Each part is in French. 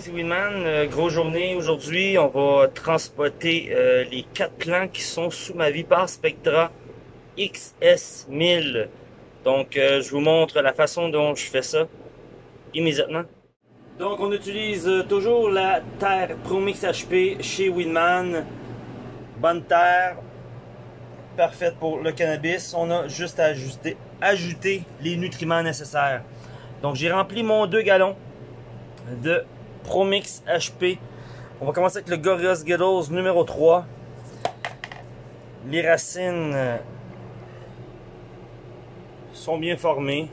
c'est Winman. Euh, grosse journée aujourd'hui. On va transporter euh, les quatre plans qui sont sous ma Vipar Spectra XS1000. Donc, euh, je vous montre la façon dont je fais ça immédiatement. Donc, on utilise toujours la terre Promix HP chez Winman. Bonne terre, parfaite pour le cannabis. On a juste à ajouter les nutriments nécessaires. Donc, j'ai rempli mon 2 gallons de Promix HP. On va commencer avec le Gorillaz Ghettos numéro 3. Les racines euh, sont bien formées.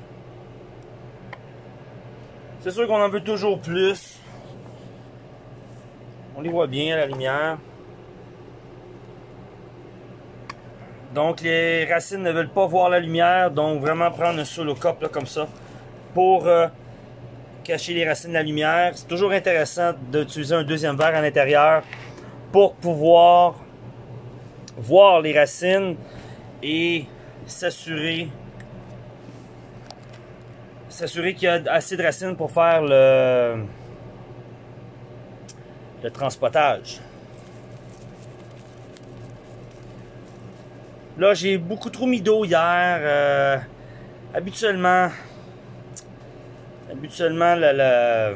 C'est sûr qu'on en veut toujours plus. On les voit bien à la lumière. Donc les racines ne veulent pas voir la lumière, donc vraiment prendre un solo cop là, comme ça pour euh, cacher les racines de la lumière. C'est toujours intéressant d'utiliser un deuxième verre à l'intérieur pour pouvoir voir les racines et s'assurer s'assurer qu'il y a assez de racines pour faire le, le transportage. Là, j'ai beaucoup trop mis d'eau hier. Euh, habituellement, Habituellement, la,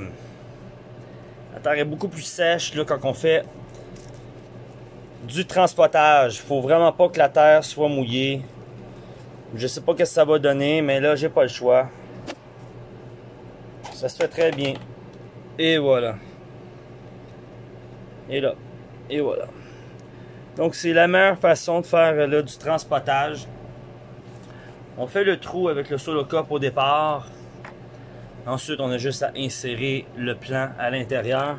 terre est beaucoup plus sèche là, quand on fait du transportage. Il faut vraiment pas que la terre soit mouillée. Je sais pas ce que ça va donner, mais là, j'ai pas le choix. Ça se fait très bien. Et voilà. Et là. Et voilà. Donc, c'est la meilleure façon de faire là, du transportage. On fait le trou avec le solo cup au départ. Ensuite, on a juste à insérer le plan à l'intérieur.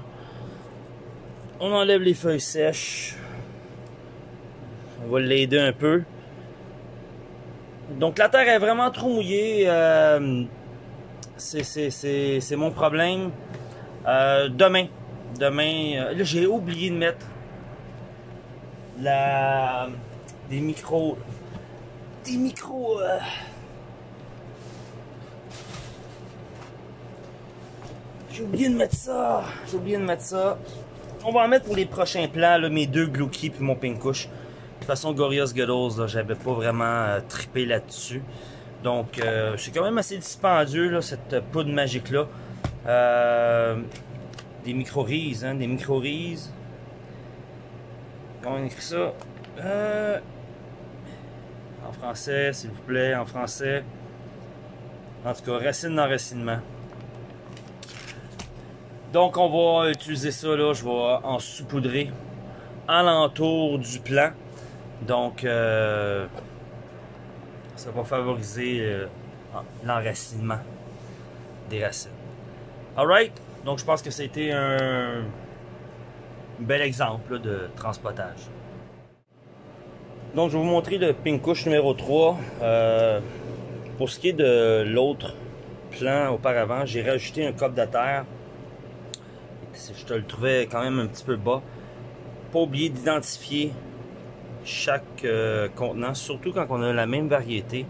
On enlève les feuilles sèches. On va l'aider un peu. Donc la terre est vraiment trop mouillée. Euh, c'est mon problème. Euh, demain, demain, euh, là j'ai oublié de mettre la des micros, des micros. J'ai oublié de mettre ça. J'ai oublié de mettre ça. On va en mettre pour les prochains plans, là, mes deux Glooky puis mon Pinkush. De toute façon, Gorillaz Ghettos, j'avais pas vraiment euh, trippé là-dessus. Donc, euh, c'est quand même assez dispendieux, là, cette poudre magique-là. Euh, des micro-rises, hein, des micro-rises. Comment on écrit ça? Euh, en français, s'il vous plaît, en français. En tout cas, racine d'enracinement. Donc on va utiliser ça là, je vais en saupoudrer alentour du plan. Donc euh, ça va favoriser euh, l'enracinement des racines. Alright, donc je pense que c'était un bel exemple de transportage. Donc je vais vous montrer le Pinkush numéro 3. Euh, pour ce qui est de l'autre plan auparavant, j'ai rajouté un cop de terre je te le trouvais quand même un petit peu bas. Pas oublier d'identifier chaque euh, contenant, surtout quand on a la même variété.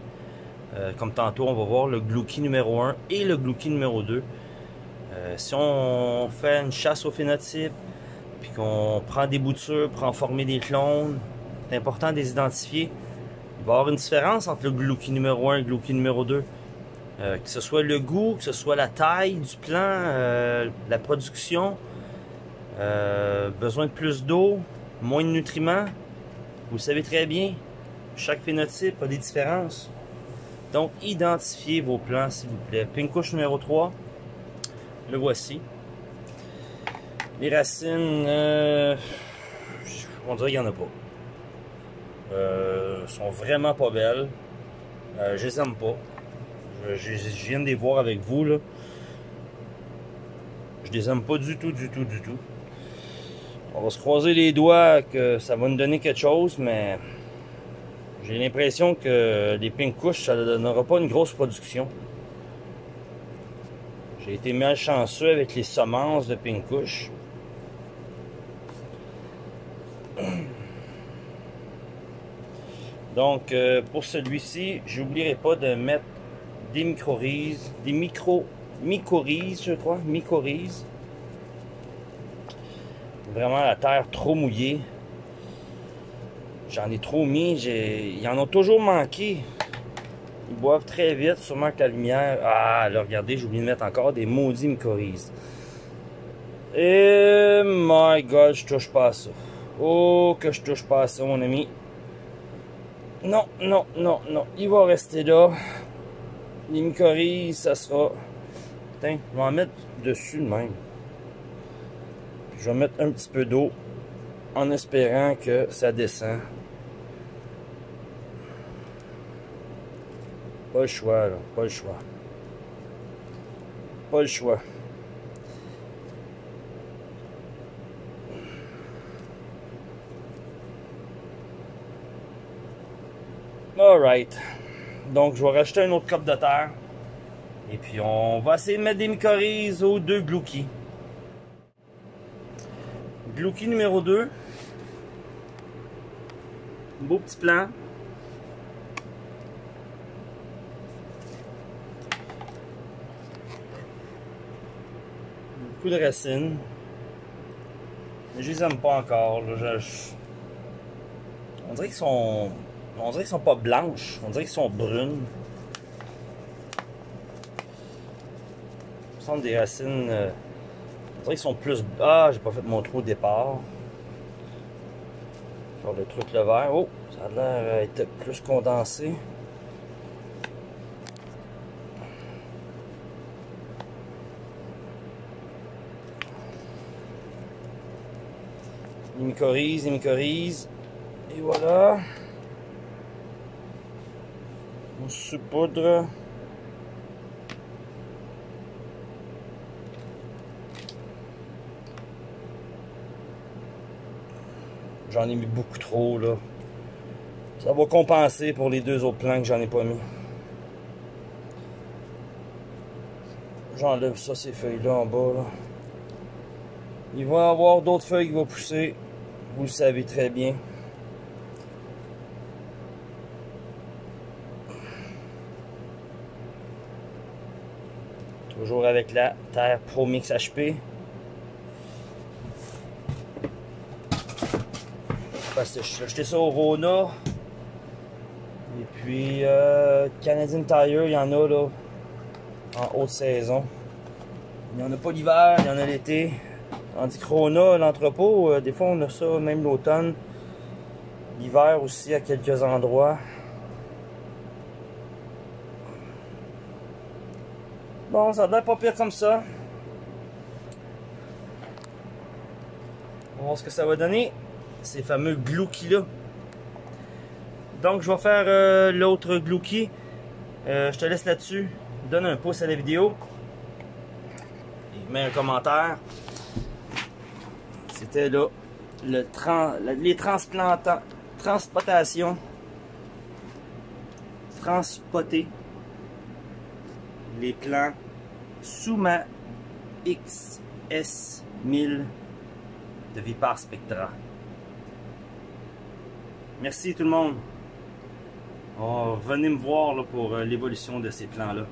Euh, comme tantôt, on va voir le Glouki numéro 1 et le Glouki numéro 2. Euh, si on fait une chasse au phénotype, puis qu'on prend des boutures pour en former des clones, c'est important de les identifier. Il va y avoir une différence entre le Glouki numéro 1 et le Glouki numéro 2. Euh, que ce soit le goût, que ce soit la taille du plant, euh, la production, euh, besoin de plus d'eau, moins de nutriments. Vous le savez très bien, chaque phénotype a des différences. Donc, identifiez vos plants, s'il vous plaît. Pinkush numéro 3, le voici. Les racines, on dirait qu'il n'y en a pas. Euh, sont vraiment pas belles. je les aime pas. Je, viens de les voir avec vous, là. Je les aime pas du tout, du tout, du tout. On va se croiser les doigts que ça va nous donner quelque chose, mais j'ai l'impression que les pink couches, ça ne donnera pas une grosse production. J'ai été malchanceux avec les semences de pink couche. Donc, euh, pour celui-ci, j'oublierai pas de mettre des micro-rises, des micro mycorhizes, je crois, mycorhizes. Vraiment la terre trop mouillée. J'en ai trop mis. Ils en ont toujours manqué. Ils boivent très vite, sûrement que la lumière... Ah, là, regardez, j'ai oublié de mettre encore des maudits mycorhizes. Et my god, je touche pas à ça. Oh, que je touche pas à ça, mon ami. Non, non, non, non. Il va rester là. Mycorhizes, ça sera... Tiens, je vais en mettre dessus de même. Je vais mettre un petit peu d'eau en espérant que ça descend. Pas le choix, là. Pas le choix. Pas le choix. Alright. Donc, je vais rajouter un autre cop de terre. Et puis, on va essayer de mettre des mycorhizes aux deux glouki. Glouki numéro 2. Beau petit plan. Beaucoup de racines. Mais je les aime pas encore. On dirait qu'ils sont on dirait qu'ils sont pas blanches, on dirait qu'ils sont brunes. Sont des racines. Euh, on dirait qu'ils sont plus. Ah, j'ai pas fait mon trou au départ. Faire le truc le vert. Oh, ça a l'air d'être plus condensé. Il mycorhize, il mycorhize. Et voilà. On poudre. J'en ai mis beaucoup trop là. Ça va compenser pour les deux autres plants que j'en ai pas mis. J'enlève ça, ces feuilles-là en bas. Il va y avoir d'autres feuilles qui vont pousser. Vous le savez très bien. Toujours avec la terre Pro Mix HP. Parce j'ai acheté ça au Rona. Et puis euh, Canadian Tire, il y en a là en haute saison. Il n'y en a pas l'hiver, il y en a l'été. Tandis que Rona, l'entrepôt, euh, des fois on a ça même l'automne. L'hiver aussi à quelques endroits. Bon, ça doit pas pire comme ça. On va voir ce que ça va donner. Ces fameux glouki là. Donc, je vais faire euh, l'autre glouki. Euh, je te laisse là-dessus. Donne un pouce à la vidéo. Et mets un commentaire. C'était là le les transplantants, transportation, transpoter les plans Suma XS1000 de Vipar Spectra. Merci tout le monde. Venez me voir pour euh, l'évolution de ces plans-là.